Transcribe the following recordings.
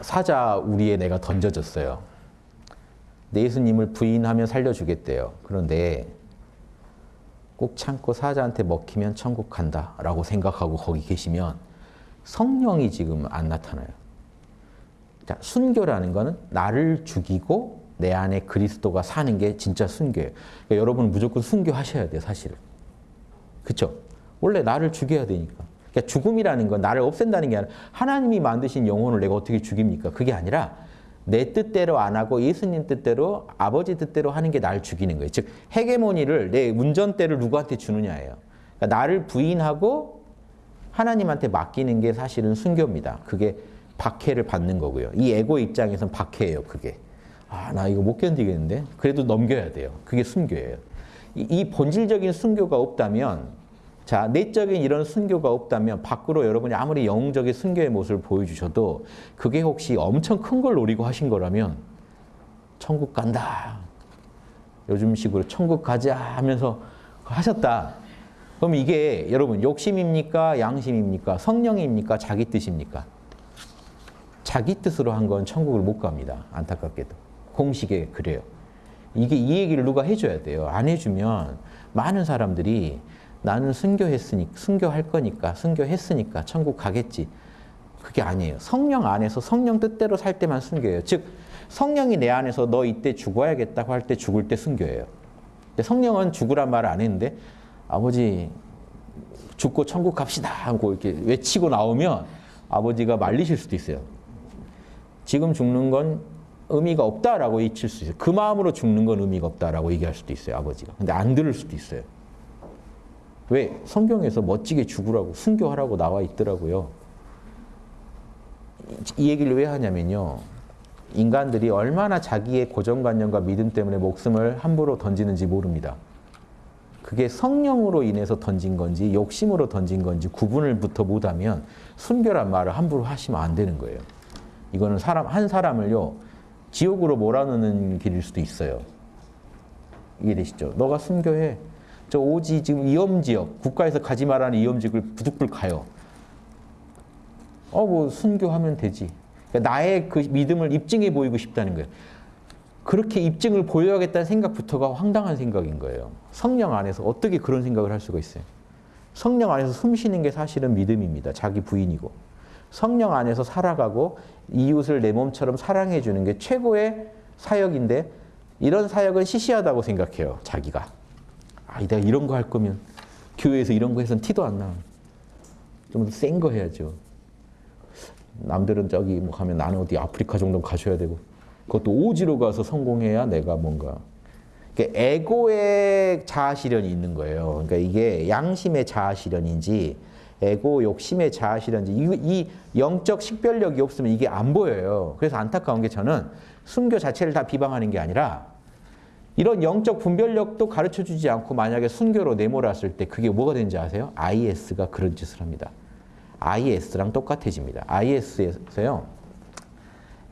사자 우리에 내가 던져졌어요. 내 예수님을 부인하면 살려주겠대요. 그런데 꼭 참고 사자한테 먹히면 천국 간다 라고 생각하고 거기 계시면 성령이 지금 안 나타나요. 자, 순교라는 거는 나를 죽이고 내 안에 그리스도가 사는 게 진짜 순교예요. 그러니까 여러분 무조건 순교하셔야 돼요, 사실은. 그렇죠? 원래 나를 죽여야 되니까. 그러니까 죽음이라는 건 나를 없앤다는 게 아니라 하나님이 만드신 영혼을 내가 어떻게 죽입니까? 그게 아니라 내 뜻대로 안 하고 예수님 뜻대로 아버지 뜻대로 하는 게 나를 죽이는 거예요. 즉 헤게모니를 내 운전대를 누구한테 주느냐예요. 그러니까 나를 부인하고 하나님한테 맡기는 게 사실은 순교입니다. 그게 박해를 받는 거고요. 이 에고 입장에선 박해예요. 그게. 아, 나 이거 못 견디겠는데? 그래도 넘겨야 돼요. 그게 순교예요. 이, 이 본질적인 순교가 없다면 자, 내적인 이런 순교가 없다면 밖으로 여러분이 아무리 영웅적인 순교의 모습을 보여주셔도 그게 혹시 엄청 큰 걸 노리고 하신 거라면 천국 간다. 요즘 식으로 천국 가자 하면서 하셨다. 그럼 이게 여러분 욕심입니까? 양심입니까? 성령입니까? 자기 뜻입니까? 자기 뜻으로 한 건 천국을 못 갑니다. 안타깝게도. 공식에 그래요. 이게 이 얘기를 누가 해줘야 돼요. 안 해주면 많은 사람들이 나는 순교했으니 순교할 거니까 순교했으니까 천국 가겠지. 그게 아니에요. 성령 안에서 성령 뜻대로 살 때만 순교예요. 즉 성령이 내 안에서 너 이때 죽어야겠다고 할 때 죽을 때 순교예요. 성령은 죽으란 말을 안 했는데 아버지 죽고 천국 갑시다 하고 이렇게 외치고 나오면 아버지가 말리실 수도 있어요. 지금 죽는 건 의미가 없다라고 외칠 수 있어요. 그 마음으로 죽는 건 의미가 없다라고 얘기할 수도 있어요. 아버지가. 근데 안 들을 수도 있어요. 왜? 성경에서 멋지게 죽으라고 순교하라고 나와 있더라고요. 이 얘기를 왜 하냐면요. 인간들이 얼마나 자기의 고정관념과 믿음 때문에 목숨을 함부로 던지는지 모릅니다. 그게 성령으로 인해서 던진 건지 욕심으로 던진 건지 구분을부터 못하면 순교란 말을 함부로 하시면 안 되는 거예요. 이거는 사람 한 사람을요 지옥으로 몰아넣는 길일 수도 있어요. 이해되시죠? 너가 순교해. 저 오지 지금 위험지역 국가에서 가지 말라는 위험지역을 부득불 가요. 어 뭐 순교하면 되지. 그러니까 나의 그 믿음을 입증해 보이고 싶다는 거예요. 그렇게 입증을 보여야겠다는 생각부터가 황당한 생각인 거예요. 성령 안에서 어떻게 그런 생각을 할 수가 있어요? 성령 안에서 숨 쉬는 게 사실은 믿음입니다. 자기 부인이고. 성령 안에서 살아가고 이웃을 내 몸처럼 사랑해 주는 게 최고의 사역인데 이런 사역은 시시하다고 생각해요. 자기가. 아, 내가 이런 거 할 거면 교회에서 이런 거 해서는 티도 안 나. 좀 더 센 거 해야죠. 남들은 저기 뭐 가면 나는 어디 아프리카 정도 가셔야 되고 그것도 오지로 가서 성공해야 내가 뭔가 그러니까 에고의 자아 실현이 있는 거예요. 그러니까 이게 양심의 자아 실현인지 에고 욕심의 자아 실현인지 이, 이 영적 식별력이 없으면 이게 안 보여요. 그래서 안타까운 게 저는 순교 자체를 다 비방하는 게 아니라 이런 영적 분별력도 가르쳐 주지 않고 만약에 순교로 내몰았을 때 그게 뭐가 되는지 아세요? IS가 그런 짓을 합니다. IS랑 똑같아집니다. IS에서요.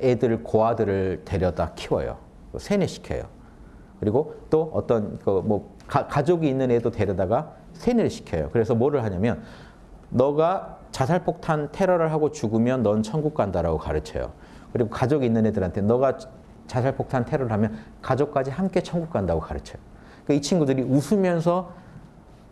애들 고아들을 데려다 키워요. 세뇌시켜요. 그리고 또 어떤 그 뭐 가족이 있는 애도 데려다가 세뇌를 시켜요. 그래서 뭐를 하냐면 너가 자살폭탄 테러를 하고 죽으면 넌 천국 간다라고 가르쳐요. 그리고 가족이 있는 애들한테 너가 자살폭탄 테러를 하면 가족까지 함께 천국 간다고 가르쳐요. 그러니까 이 친구들이 웃으면서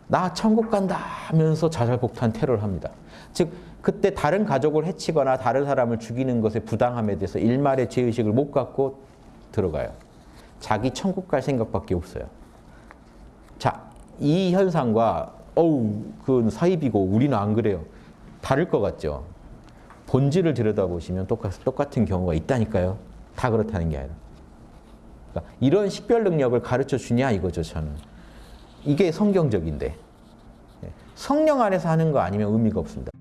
나 천국 간다 하면서 자살폭탄 테러를 합니다. 즉 그때 다른 가족을 해치거나 다른 사람을 죽이는 것의 부당함에 대해서 일말의 죄의식을 못 갖고 들어가요. 자기 천국 갈 생각밖에 없어요. 자, 이 현상과 어우, 그건 사입이고 우리는 안 그래요. 다를 것 같죠? 본질을 들여다보시면 똑같, 똑같은 경우가 있다니까요. 다 그렇다는 게 아니라. 그러니까 이런 식별 능력을 가르쳐 주냐 이거죠, 저는. 이게 성경적인데. 성령 안에서 하는 거 아니면 의미가 없습니다.